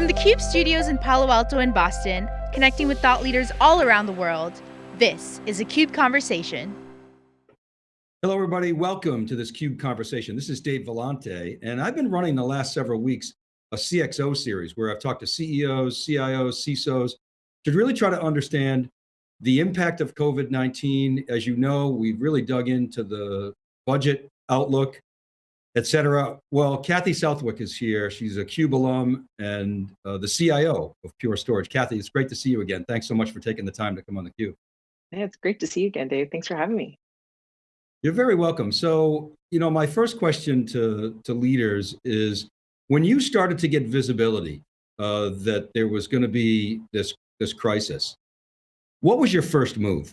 From the CUBE studios in Palo Alto and Boston, connecting with thought leaders all around the world, this is a CUBE Conversation. Hello, everybody. Welcome to this CUBE Conversation. This is Dave Vellante, and I've been running the last several weeks a CXO series where I've talked to CEOs, CIOs, CISOs, to really try to understand the impact of COVID-19. As you know, we've really dug into the budget outlook, et cetera. Well, Kathy Southwick is here. She's a CUBE alum and uh, the CIO of Pure Storage. Kathy, it's great to see you again. Thanks so much for taking the time to come on the Cube. Yeah, it's great to see you again, Dave. Thanks for having me. You're very welcome. So, you know, my first question to, to leaders is, when you started to get visibility uh, that there was going to be this, this crisis, what was your first move?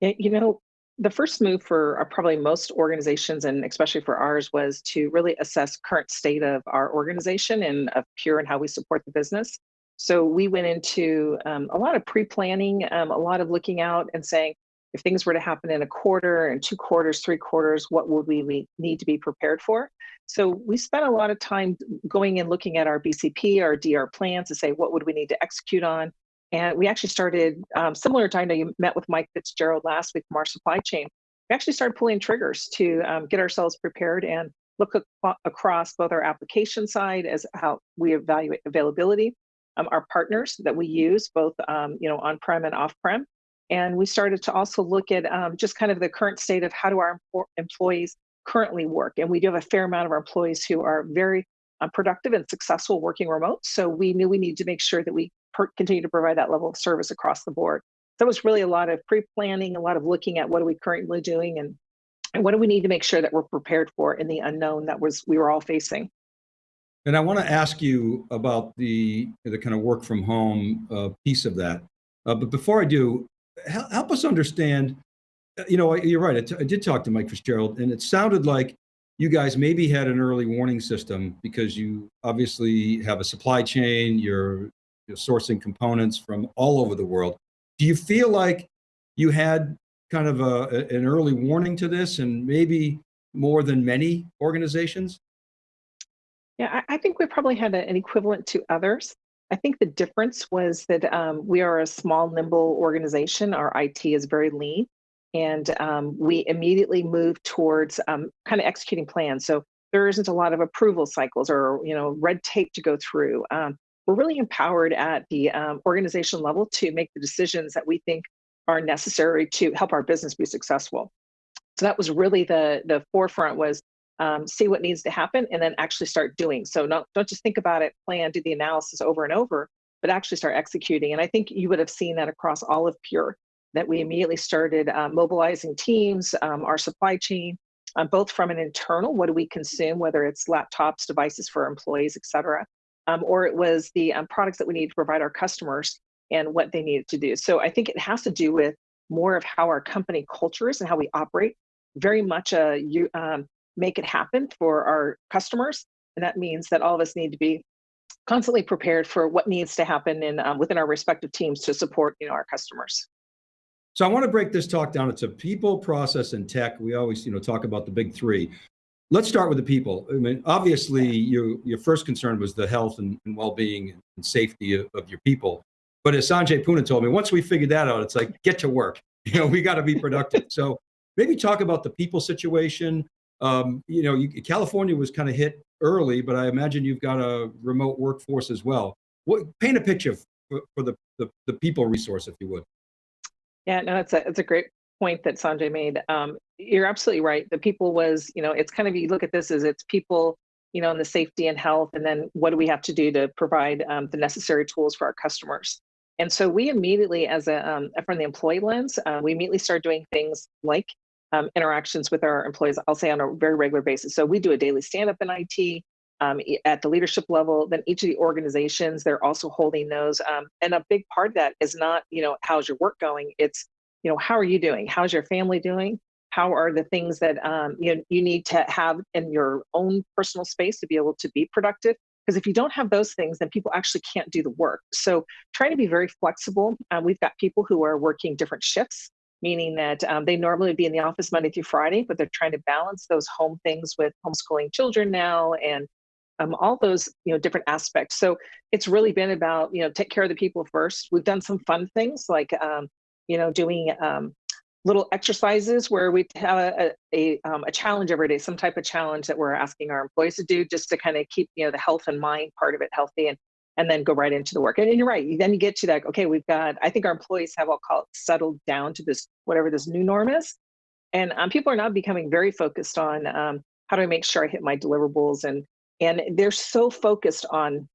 Yeah, you know, the first move for uh, probably most organizations and especially for ours was to really assess current state of our organization and of Pure and how we support the business. So we went into um, a lot of pre-planning, um, a lot of looking out and saying, if things were to happen in a quarter and two quarters, three quarters, what would we need to be prepared for? So we spent a lot of time going and looking at our BCP, our DR plans to say, what would we need to execute on? And we actually started, um, similar to I know you met with Mike Fitzgerald last week from our supply chain, we actually started pulling triggers to um, get ourselves prepared and look across both our application side as how we evaluate availability, um, our partners that we use, both um, you know on-prem and off-prem. And we started to also look at um, just kind of the current state of how do our employees currently work. And we do have a fair amount of our employees who are very uh, productive and successful working remote. So we knew we need to make sure that we continue to provide that level of service across the board. So was really a lot of pre-planning, a lot of looking at what are we currently doing and, and what do we need to make sure that we're prepared for in the unknown that was we were all facing. And I want to ask you about the, the kind of work from home uh, piece of that. Uh, but before I do, help us understand, uh, you know, you're right, I, did talk to Mike Fitzgerald and it sounded like you guys maybe had an early warning system because you obviously have a supply chain, you're you know, sourcing components from all over the world. Do you feel like you had kind of a, an early warning to this and maybe more than many organizations? Yeah, I, I think we probably had a, an equivalent to others. I think the difference was that um, we are a small, nimble organization. Our IT is very lean, and um, we immediately moved towards um, kind of executing plans. So there isn't a lot of approval cycles or you know red tape to go through. Um, we're really empowered at the um, organization level to make the decisions that we think are necessary to help our business be successful. So that was really the, the forefront was um, see what needs to happen and then actually start doing. So not, don't just think about it, plan, do the analysis over and over, but actually start executing. And I think you would have seen that across all of Pure, that we immediately started uh, mobilizing teams, um, our supply chain, um, both from an internal, what do we consume, whether it's laptops, devices for employees, et cetera, um, or it was the um, products that we need to provide our customers and what they needed to do. So I think it has to do with more of how our company culture is and how we operate. Very much a you um, make it happen for our customers, and that means that all of us need to be constantly prepared for what needs to happen in um, within our respective teams to support you know our customers. So I want to break this talk down into people, process, and tech. We always you know talk about the big three. Let's start with the people. I mean, obviously, your your first concern was the health and, and well-being and safety of, of, your people. But as Sanjay Poonen told me, once we figured that out, it's like get to work. You know, we got to be productive. so maybe talk about the people situation. Um, you know, you, California was kind of hit early, but I imagine you've got a remote workforce as well. What paint a picture for, for the, the the people resource, if you would. Yeah, no, it's a it's a great point that Sanjay made. Um, you're absolutely right. The people was, you know, it's kind of, you look at this as it's people, you know, in the safety and health, and then what do we have to do to provide um, the necessary tools for our customers? And so we immediately, as a um, from the employee lens, uh, we immediately start doing things like um, interactions with our employees. I'll say on a very regular basis. So we do a daily stand-up in IT um, at the leadership level. Then each of the organizations, they're also holding those. Um, and a big part of that is not, you know, how's your work going? It's, you know, how are you doing? How's your family doing? how are the things that um, you, you need to have in your own personal space to be able to be productive because if you don't have those things then people actually can't do the work so trying to be very flexible um, we've got people who are working different shifts meaning that um, they normally would be in the office monday through friday but they're trying to balance those home things with homeschooling children now and um, all those you know different aspects. So it's really been about you know take care of the people first. We've done some fun things like um, you know doing um, little exercises where we have a, a, um, a, challenge every day, some type of challenge that we're asking our employees to do just to kind of keep, you know, the health and mind part of it healthy and, and then go right into the work. And, you're right, then you get to that, okay, we've got, I think our employees have, I'll call it settled down to this, whatever this new norm is. And um, people are now becoming very focused on um, how do I make sure I hit my deliverables and, and they're so focused on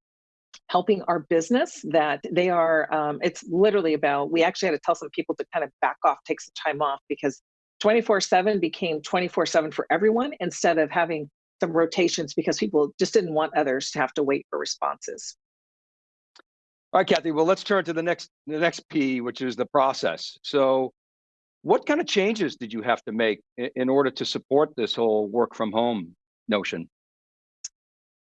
helping our business that they are um, it's literally about we actually had to tell some people to kind of back off take some time off because 24 7 became 24 7 for everyone instead of having some rotations because people just didn't want others to have to wait for responses. All right kathy well let's turn to the next the next p which is the process. So what kind of changes did you have to make in order to support this whole work from home notion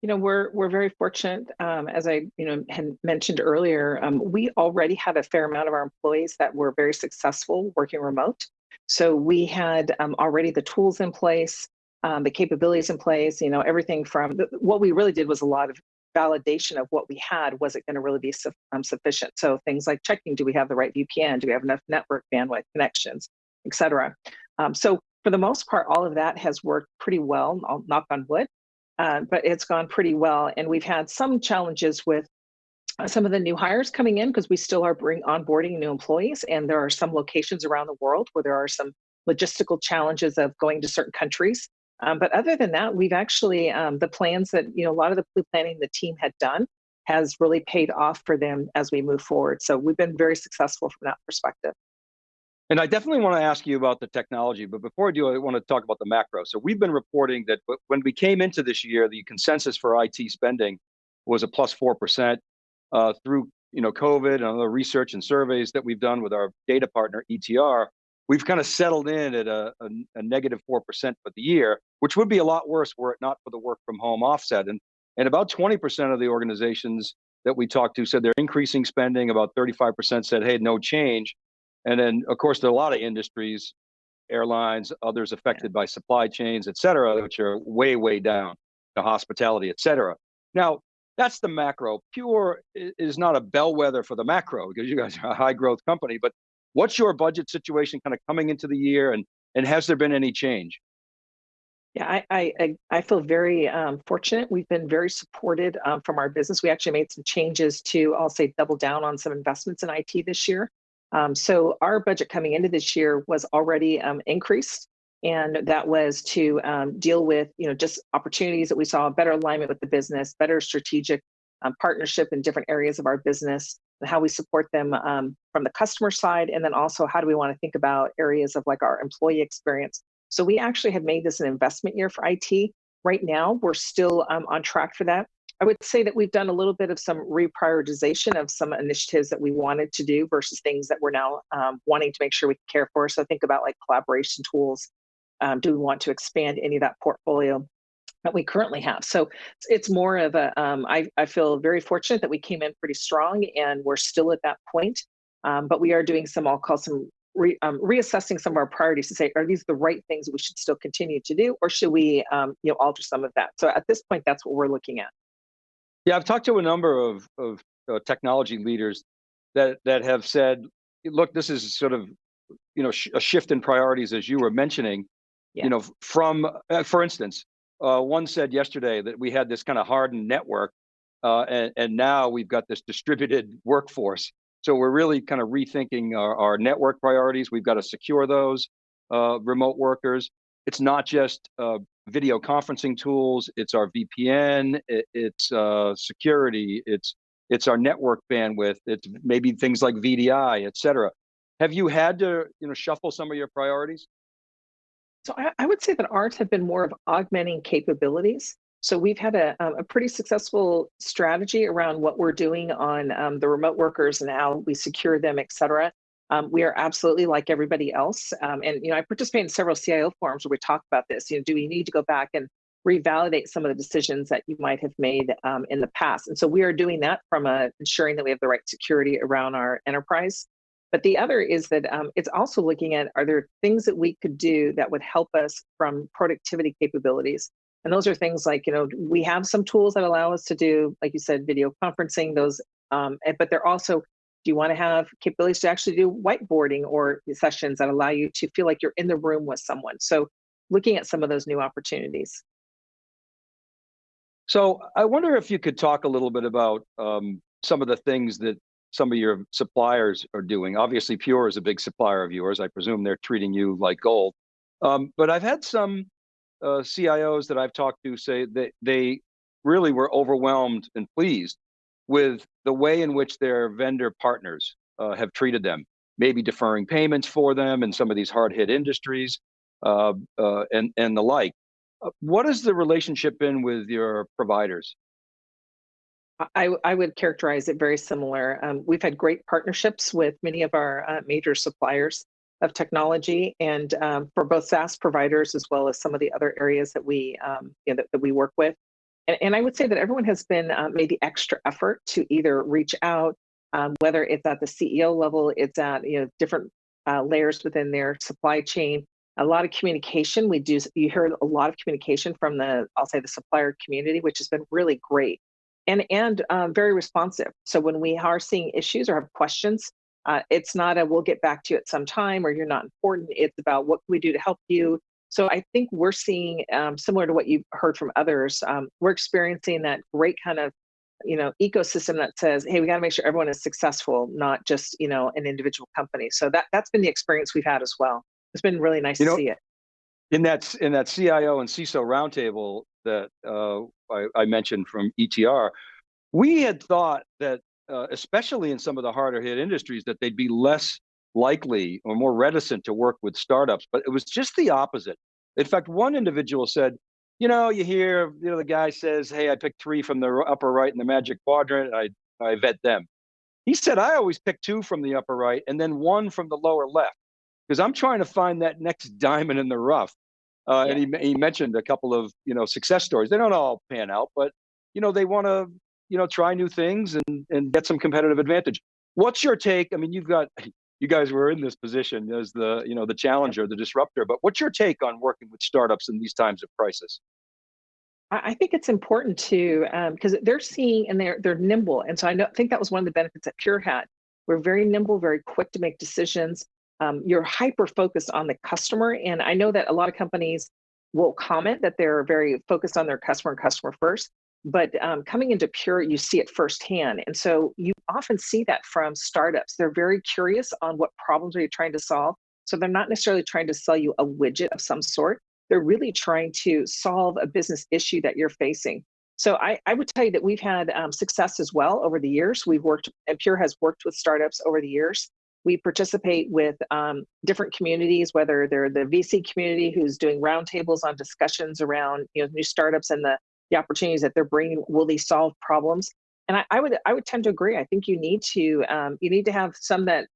you know, we're we're very fortunate, um, as I you know had mentioned earlier. Um, we already had a fair amount of our employees that were very successful working remote. So we had um, already the tools in place, um, the capabilities in place. You know, everything from the, what we really did was a lot of validation of what we had. Was it going to really be su um, sufficient? So things like checking: Do we have the right VPN? Do we have enough network bandwidth connections, et cetera? Um, so for the most part, all of that has worked pretty well. I'll knock on wood. Uh, but it's gone pretty well. And we've had some challenges with uh, some of the new hires coming in because we still are bring onboarding new employees. And there are some locations around the world where there are some logistical challenges of going to certain countries. Um, but other than that, we've actually, um, the plans that, you know, a lot of the pre-planning the team had done has really paid off for them as we move forward. So we've been very successful from that perspective. And I definitely want to ask you about the technology, but before I do, I want to talk about the macro. So we've been reporting that when we came into this year, the consensus for IT spending was a plus 4% uh, through you know, COVID and other research and surveys that we've done with our data partner, ETR, we've kind of settled in at a, a, a negative 4% for the year, which would be a lot worse were it not for the work from home offset. And, and about 20% of the organizations that we talked to said they're increasing spending, about 35% said, hey, no change. And then, of course, there are a lot of industries, airlines, others affected by supply chains, et cetera, which are way, way down to hospitality, et cetera. Now, that's the macro. Pure is not a bellwether for the macro because you guys are a high growth company, but what's your budget situation kind of coming into the year and, and has there been any change? Yeah, I I, I feel very um, fortunate. We've been very supported um, from our business. We actually made some changes to, I'll say, double down on some investments in IT this year. Um, so our budget coming into this year was already um, increased, and that was to um, deal with you know just opportunities that we saw, better alignment with the business, better strategic um, partnership in different areas of our business, and how we support them um, from the customer side, and then also how do we want to think about areas of like our employee experience. So we actually have made this an investment year for IT. Right now, we're still um, on track for that. I would say that we've done a little bit of some reprioritization of some initiatives that we wanted to do versus things that we're now um, wanting to make sure we care for. So think about like collaboration tools. Um, do we want to expand any of that portfolio that we currently have? So it's more of a. Um, I, I feel very fortunate that we came in pretty strong and we're still at that point. Um, but we are doing some, I'll call some Re, um, reassessing some of our priorities to say, are these the right things we should still continue to do, or should we, um, you know, alter some of that? So at this point, that's what we're looking at. Yeah, I've talked to a number of, of uh, technology leaders that, that have said, look, this is sort of, you know, sh a shift in priorities as you were mentioning, yeah. you know, from, uh, for instance, uh, one said yesterday that we had this kind of hardened network uh, and, and now we've got this distributed workforce. So we're really kind of rethinking our, our network priorities. We've got to secure those uh, remote workers. It's not just uh, video conferencing tools, it's our VPN, it, it's uh, security, it's it's our network bandwidth, it's maybe things like VDI, et cetera. Have you had to you know shuffle some of your priorities? So I, I would say that ours have been more of augmenting capabilities. So we've had a, a pretty successful strategy around what we're doing on um, the remote workers and how we secure them, et cetera. Um, we are absolutely like everybody else. Um, and, you know, I participate in several CIO forums where we talk about this. You know, do we need to go back and revalidate some of the decisions that you might have made um, in the past? And so we are doing that from a, ensuring that we have the right security around our enterprise. But the other is that um, it's also looking at, are there things that we could do that would help us from productivity capabilities? And those are things like, you know, we have some tools that allow us to do, like you said, video conferencing, those, um, but they're also, do you want to have capabilities to actually do whiteboarding or sessions that allow you to feel like you're in the room with someone? So looking at some of those new opportunities. So I wonder if you could talk a little bit about um, some of the things that some of your suppliers are doing. Obviously, Pure is a big supplier of yours. I presume they're treating you like gold. Um, but I've had some uh, CIOs that I've talked to say that they really were overwhelmed and pleased with the way in which their vendor partners uh, have treated them, maybe deferring payments for them in some of these hard hit industries uh, uh, and, and the like. Uh, what has the relationship been with your providers? I, I would characterize it very similar. Um, we've had great partnerships with many of our uh, major suppliers of technology and um, for both SaaS providers as well as some of the other areas that we um, you know, that, that, we work with. And, and, I would say that everyone has been uh, made the extra effort to either reach out, um, whether it's at the CEO level, it's at you know different uh, layers within their supply chain. A lot of communication. We do. You heard a lot of communication from the I'll say the supplier community, which has been really great and and um, very responsive. So when we are seeing issues or have questions, uh, it's not a we'll get back to you at some time or you're not important. It's about what can we do to help you. So I think we're seeing um, similar to what you've heard from others. Um, we're experiencing that great kind of you know ecosystem that says, hey, we got to make sure everyone is successful, not just you know an individual company. So that that's been the experience we've had as well. It's been really nice you to know, see it. In that in that CIO and CISO roundtable that uh, I, I, mentioned from ETR, we had thought that, uh, especially in some of the harder hit industries, that they'd be less likely or more reticent to work with startups, but it was just the opposite. In fact, one individual said, you know, you hear, you know, the guy says, hey, I picked three from the upper right in the magic quadrant, I, I vet them. He said, I always pick two from the upper right and then one from the lower left because I'm trying to find that next diamond in the rough. Uh, yeah. And he, he mentioned a couple of you know success stories. They don't all pan out, but you know they want to you know try new things and and get some competitive advantage. What's your take? I mean, you've got you guys were in this position as the you know the challenger, the disruptor. But what's your take on working with startups in these times of crisis? I think it's important to because um, they're seeing and they're they're nimble, and so I know, think that was one of the benefits that Pure had. We're very nimble, very quick to make decisions um, you're hyper focused on the customer. And I know that a lot of companies will comment that they're very focused on their customer and customer first. But um, coming into Pure, you see it firsthand. And so you often see that from startups. They're very curious on what problems are you trying to solve. So they're not necessarily trying to sell you a widget of some sort. They're really trying to solve a business issue that you're facing. So I, I would tell you that we've had um, success as well over the years. We've worked, and Pure has worked with startups over the years we participate with um, different communities, whether they're the VC community who's doing roundtables on discussions around you know new startups and the the opportunities that they're bringing. Will they solve problems? And I, I would I would tend to agree. I think you need to um, you need to have some that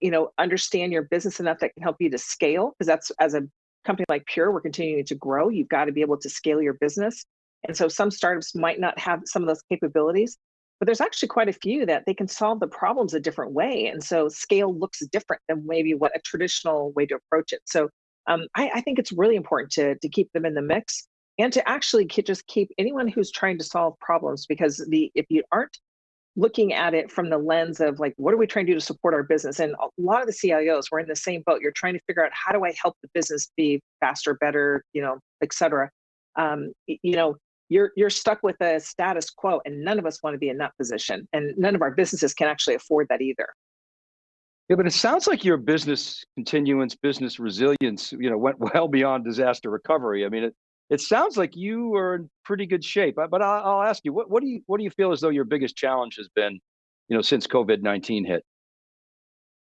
you know understand your business enough that can help you to scale because that's as a company like Pure, we're continuing to grow. You've got to be able to scale your business. And so some startups might not have some of those capabilities, but there's actually quite a few that they can solve the problems a different way. And so scale looks different than maybe what a traditional way to approach it. So um, I, I, think it's really important to, to keep them in the mix and to actually just keep anyone who's trying to solve problems because the if you aren't looking at it from the lens of like what are we trying to do to support our business? And a lot of the cios we're in the same boat. You're trying to figure out how do i help the business be faster better you know et cetera. Um, you know you're you're stuck with a status quo and none of us want to be in that position and none of our businesses can actually afford that either. Yeah but it sounds like your business continuance business resilience you know went well beyond disaster recovery. I mean it it sounds like you are in pretty good shape but i'll, ask you what, what do you what do you feel as though your biggest challenge has been you know since covid-19 hit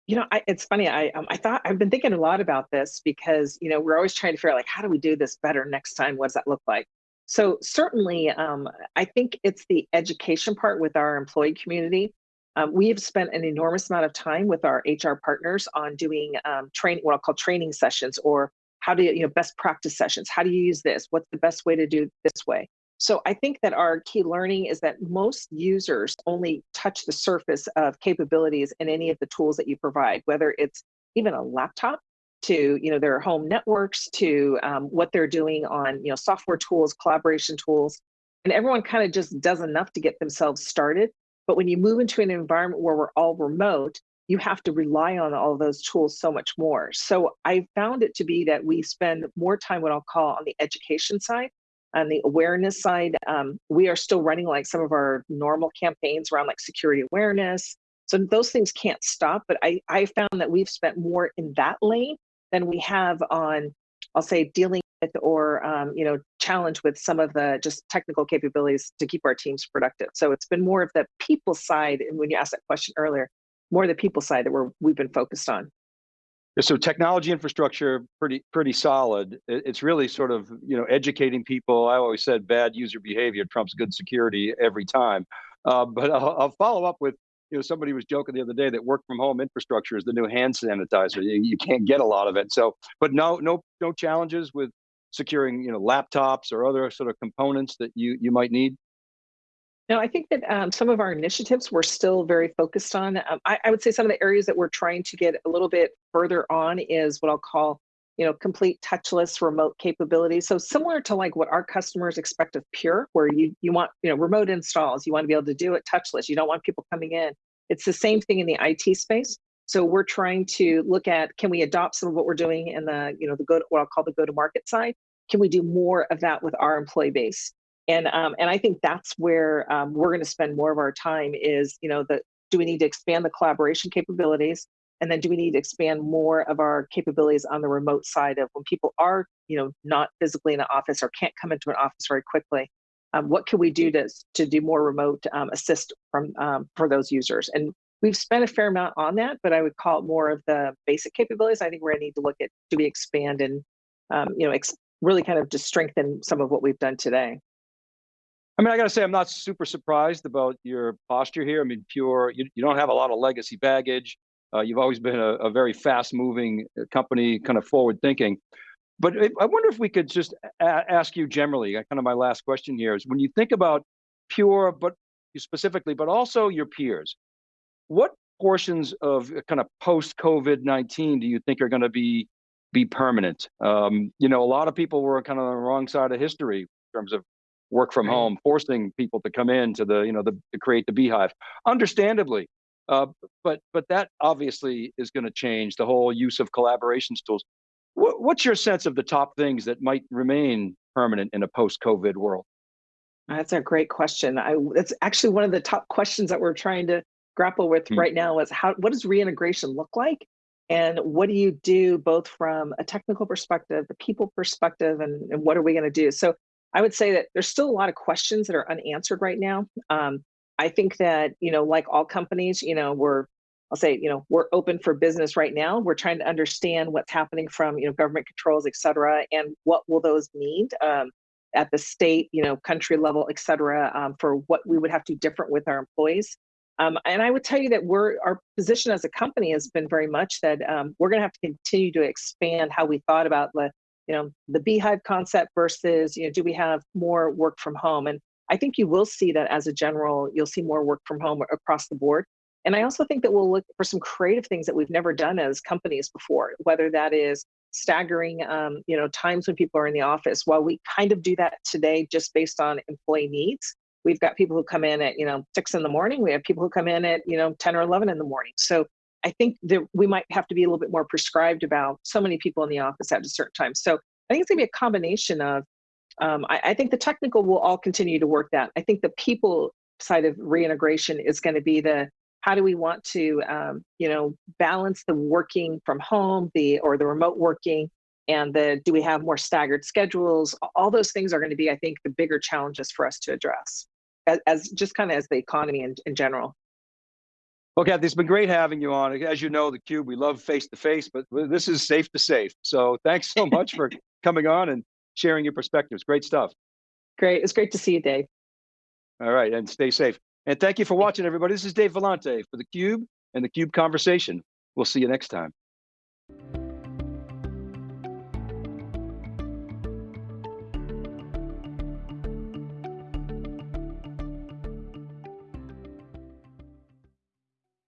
you know, I, it's funny. I um, I thought I've been thinking a lot about this because you know we're always trying to figure out like how do we do this better next time? What does that look like? So certainly, um, I think it's the education part with our employee community. Um, we have spent an enormous amount of time with our HR partners on doing um, train, what I'll call training sessions, or how do you, you know, best practice sessions. How do you use this? What's the best way to do this way? So I think that our key learning is that most users only touch the surface of capabilities in any of the tools that you provide, whether it's even a laptop to you know their home networks to um, what they're doing on you know software tools collaboration tools and everyone kind of just does enough to get themselves started but when you move into an environment where we're all remote you have to rely on all those tools so much more. So i found it to be that we spend more time what i'll call on the education side. On the awareness side um, we are still running like some of our normal campaigns around like security awareness. So those things can't stop but i i found that we've spent more in that lane than we have on, I'll say, dealing with or um, you know challenge with some of the just technical capabilities to keep our teams productive. So it's been more of the people side, and when you asked that question earlier, more the people side that we're we've been focused on. So technology infrastructure pretty pretty solid. It's really sort of you know educating people. I always said bad user behavior trumps good security every time. Uh, but I'll, I'll follow up with you know, somebody was joking the other day that work from home infrastructure is the new hand sanitizer. You, you can't get a lot of it. So, but no, no, no challenges with securing, you know, laptops or other sort of components that you you might need. No, I think that um, some of our initiatives we're still very focused on. Um, I, I would say some of the areas that we're trying to get a little bit further on is what I'll call you know, complete touchless remote capabilities. So similar to like what our customers expect of Pure, where you you want you know remote installs, you want to be able to do it touchless. You don't want people coming in. It's the same thing in the IT space. So we're trying to look at can we adopt some of what we're doing in the you know the go what I'll call the go to market side. Can we do more of that with our employee base? And um, and I think that's where um, we're going to spend more of our time is you know the do we need to expand the collaboration capabilities and then do we need to expand more of our capabilities on the remote side of when people are, you know, not physically in an office or can't come into an office very quickly? Um, what can we do to, to do more remote um, assist from um, for those users? And we've spent a fair amount on that, but I would call it more of the basic capabilities. I think we're going to need to look at do we expand and um, you know really kind of just strengthen some of what we've done today. I mean, I got to say, I'm not super surprised about your posture here. I mean, pure, you, you don't have a lot of legacy baggage. Uh, you've always been a, a very fast-moving uh, company, kind of forward-thinking. But I wonder if we could just ask you generally, uh, kind of my last question here is when you think about Pure, but specifically, but also your peers, what portions of uh, kind of post-COVID-19 do you think are going to be be permanent? Um, you know, a lot of people were kind of on the wrong side of history in terms of work from home, forcing people to come in to the, you know, the, to create the beehive. Understandably, uh, but but that obviously is going to change the whole use of collaborations tools. What, what's your sense of the top things that might remain permanent in a post-COVID world? That's a great question. I, it's actually one of the top questions that we're trying to grapple with mm. right now is how what does reintegration look like? And what do you do both from a technical perspective, the people perspective, and, and what are we going to do? So I would say that there's still a lot of questions that are unanswered right now. Um, I think that, you know, like all companies, you know, we're, I'll say, you know, we're open for business right now. We're trying to understand what's happening from, you know, government controls, et cetera, and what will those mean um, at the state, you know, country level, et cetera, um, for what we would have to do different with our employees. Um, and I would tell you that we're our position as a company has been very much that um, we're going to have to continue to expand how we thought about the, you know, the beehive concept versus, you know, do we have more work from home? And I think you will see that as a general, you'll see more work from home across the board. And I also think that we'll look for some creative things that we've never done as companies before, whether that is staggering, um, you know, times when people are in the office. While we kind of do that today, just based on employee needs, we've got people who come in at, you know, six in the morning. We have people who come in at, you know, 10 or 11 in the morning. So I think that we might have to be a little bit more prescribed about so many people in the office at a certain time. So I think it's gonna be a combination of um, I, I, think the technical will all continue to work that. I think the people side of reintegration is going to be the how do we want to um, you know balance the working from home the or the remote working and the do we have more staggered schedules all those things are going to be i think the bigger challenges for us to address as, as just kind of as the economy in, in general Okay, it's been great having you on. As you know, the Cube, we love face to face, but this is safe to safe. So thanks so much for coming on and sharing your perspectives. Great stuff. Great. It's great to see you, Dave. All right. And stay safe. And thank you for watching, everybody. This is Dave Vellante for theCUBE and theCUBE Conversation. We'll see you next time.